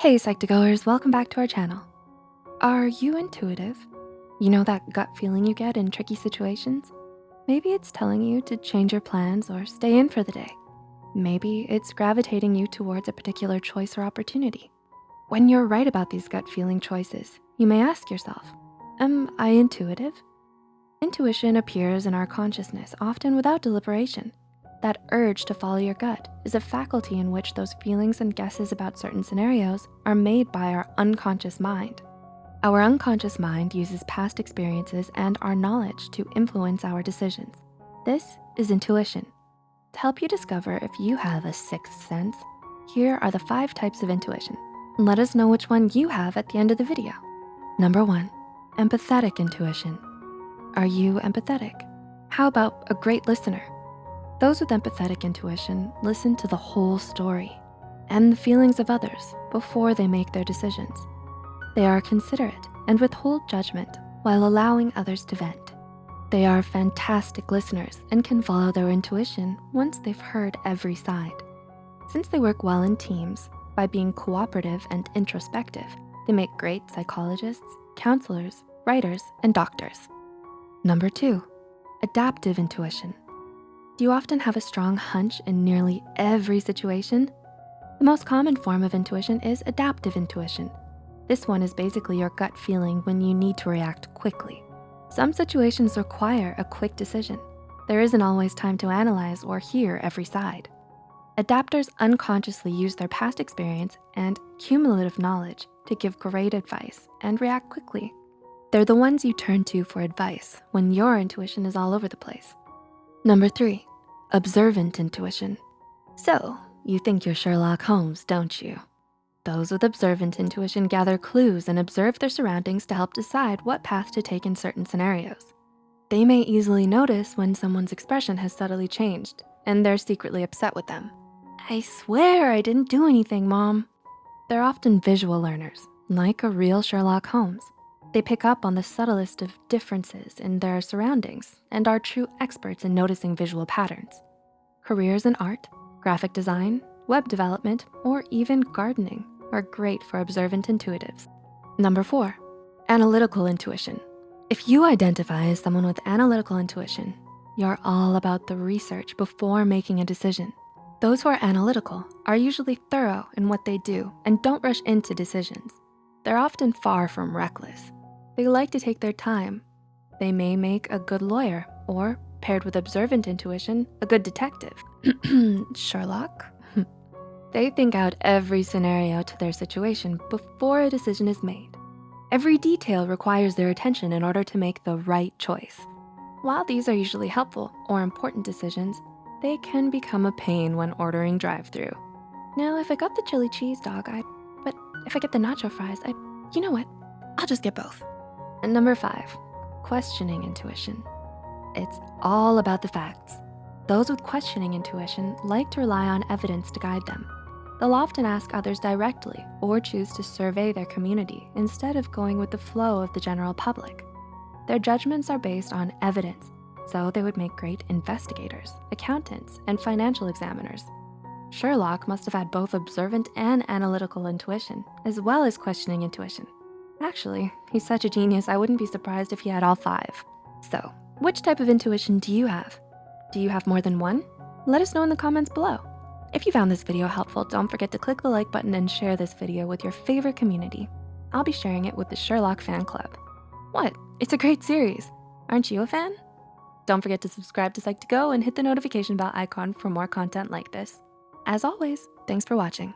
Hey Psych2Goers, welcome back to our channel. Are you intuitive? You know that gut feeling you get in tricky situations? Maybe it's telling you to change your plans or stay in for the day. Maybe it's gravitating you towards a particular choice or opportunity. When you're right about these gut feeling choices, you may ask yourself, am I intuitive? Intuition appears in our consciousness, often without deliberation. That urge to follow your gut is a faculty in which those feelings and guesses about certain scenarios are made by our unconscious mind. Our unconscious mind uses past experiences and our knowledge to influence our decisions. This is intuition. To help you discover if you have a sixth sense, here are the five types of intuition. Let us know which one you have at the end of the video. Number one, empathetic intuition. Are you empathetic? How about a great listener? Those with empathetic intuition listen to the whole story and the feelings of others before they make their decisions. They are considerate and withhold judgment while allowing others to vent. They are fantastic listeners and can follow their intuition once they've heard every side. Since they work well in teams, by being cooperative and introspective, they make great psychologists, counselors, writers, and doctors. Number two, adaptive intuition. Do you often have a strong hunch in nearly every situation? The most common form of intuition is adaptive intuition. This one is basically your gut feeling when you need to react quickly. Some situations require a quick decision. There isn't always time to analyze or hear every side. Adapters unconsciously use their past experience and cumulative knowledge to give great advice and react quickly. They're the ones you turn to for advice when your intuition is all over the place. Number three, observant intuition. So you think you're Sherlock Holmes, don't you? Those with observant intuition gather clues and observe their surroundings to help decide what path to take in certain scenarios. They may easily notice when someone's expression has subtly changed and they're secretly upset with them. I swear I didn't do anything, mom. They're often visual learners, like a real Sherlock Holmes. They pick up on the subtlest of differences in their surroundings and are true experts in noticing visual patterns. Careers in art, graphic design, web development, or even gardening are great for observant intuitives. Number four, analytical intuition. If you identify as someone with analytical intuition, you're all about the research before making a decision. Those who are analytical are usually thorough in what they do and don't rush into decisions. They're often far from reckless they like to take their time. They may make a good lawyer or paired with observant intuition, a good detective. Sherlock? they think out every scenario to their situation before a decision is made. Every detail requires their attention in order to make the right choice. While these are usually helpful or important decisions, they can become a pain when ordering drive-through. Now, if I got the chili cheese dog, I, but if I get the nacho fries, I, you know what? I'll just get both. And number five, questioning intuition. It's all about the facts. Those with questioning intuition like to rely on evidence to guide them. They'll often ask others directly or choose to survey their community instead of going with the flow of the general public. Their judgments are based on evidence, so they would make great investigators, accountants, and financial examiners. Sherlock must have had both observant and analytical intuition, as well as questioning intuition. Actually, he's such a genius, I wouldn't be surprised if he had all five. So, which type of intuition do you have? Do you have more than one? Let us know in the comments below. If you found this video helpful, don't forget to click the like button and share this video with your favorite community. I'll be sharing it with the Sherlock Fan Club. What? It's a great series. Aren't you a fan? Don't forget to subscribe to Psych2Go and hit the notification bell icon for more content like this. As always, thanks for watching.